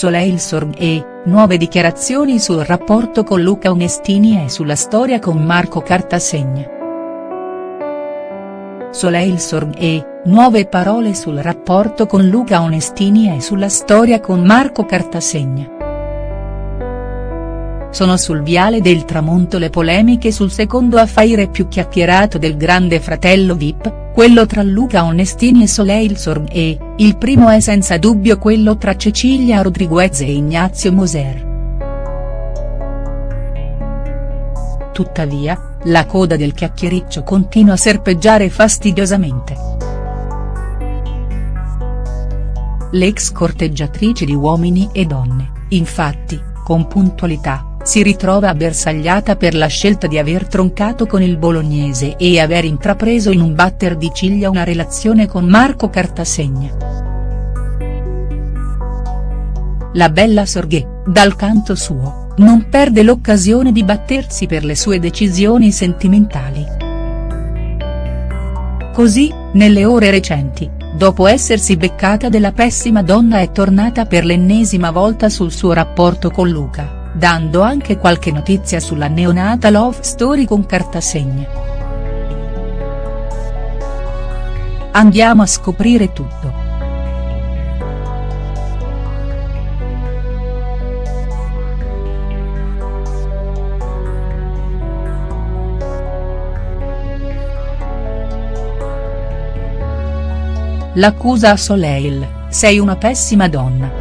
Soleil Sorg e, nuove dichiarazioni sul rapporto con Luca Onestini e sulla storia con Marco Cartasegna. Soleil Sorg e, nuove parole sul rapporto con Luca Onestini e sulla storia con Marco Cartasegna. Sono sul viale del tramonto le polemiche sul secondo affaire più chiacchierato del grande fratello Vip, quello tra Luca Onestini e Soleil Sorg e, il primo è senza dubbio quello tra Cecilia Rodriguez e Ignazio Moser. Tuttavia, la coda del chiacchiericcio continua a serpeggiare fastidiosamente. L'ex corteggiatrice di Uomini e Donne, infatti, con puntualità, si ritrova bersagliata per la scelta di aver troncato con il bolognese e aver intrapreso in un batter di ciglia una relazione con Marco Cartasegna. La bella Sorghe, dal canto suo, non perde l'occasione di battersi per le sue decisioni sentimentali. Così, nelle ore recenti, dopo essersi beccata della pessima donna è tornata per l'ennesima volta sul suo rapporto con Luca dando anche qualche notizia sulla neonata love story con Cartasegna. Andiamo a scoprire tutto. L'accusa a Soleil, sei una pessima donna.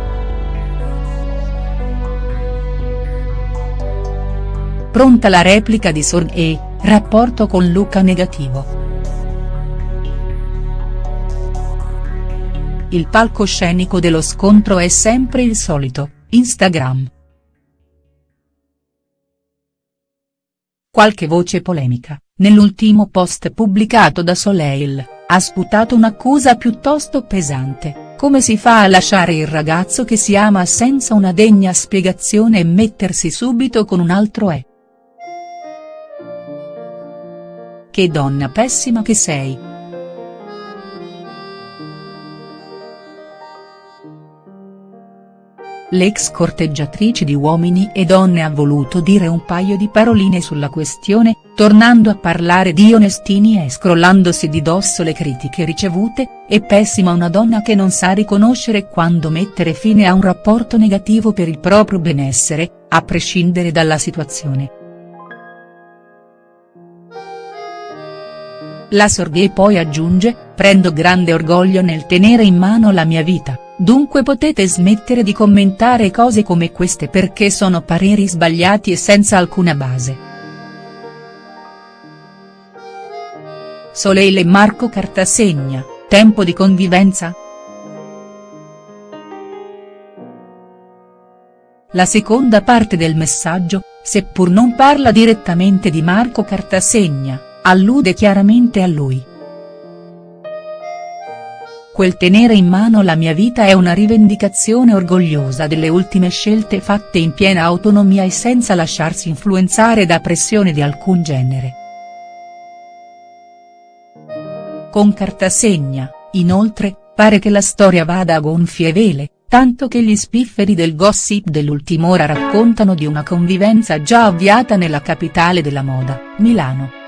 Pronta la replica di Sorg e, rapporto con Luca negativo. Il palcoscenico dello scontro è sempre il solito, Instagram. Qualche voce polemica, nell'ultimo post pubblicato da Soleil, ha sputato un'accusa piuttosto pesante, come si fa a lasciare il ragazzo che si ama senza una degna spiegazione e mettersi subito con un altro è. Che donna pessima che sei. L'ex corteggiatrice di Uomini e Donne ha voluto dire un paio di paroline sulla questione, tornando a parlare di Onestini e scrollandosi di dosso le critiche ricevute, è pessima una donna che non sa riconoscere quando mettere fine a un rapporto negativo per il proprio benessere, a prescindere dalla situazione. La Sorghe poi aggiunge, prendo grande orgoglio nel tenere in mano la mia vita, dunque potete smettere di commentare cose come queste perché sono pareri sbagliati e senza alcuna base. Soleil e Marco Cartasegna, tempo di convivenza?. La seconda parte del messaggio, seppur non parla direttamente di Marco Cartasegna, allude chiaramente a lui. Quel tenere in mano la mia vita è una rivendicazione orgogliosa delle ultime scelte fatte in piena autonomia e senza lasciarsi influenzare da pressione di alcun genere. Con Cartasegna, inoltre, pare che la storia vada a gonfie vele, tanto che gli spifferi del gossip dell'ultim'ora raccontano di una convivenza già avviata nella capitale della moda, Milano.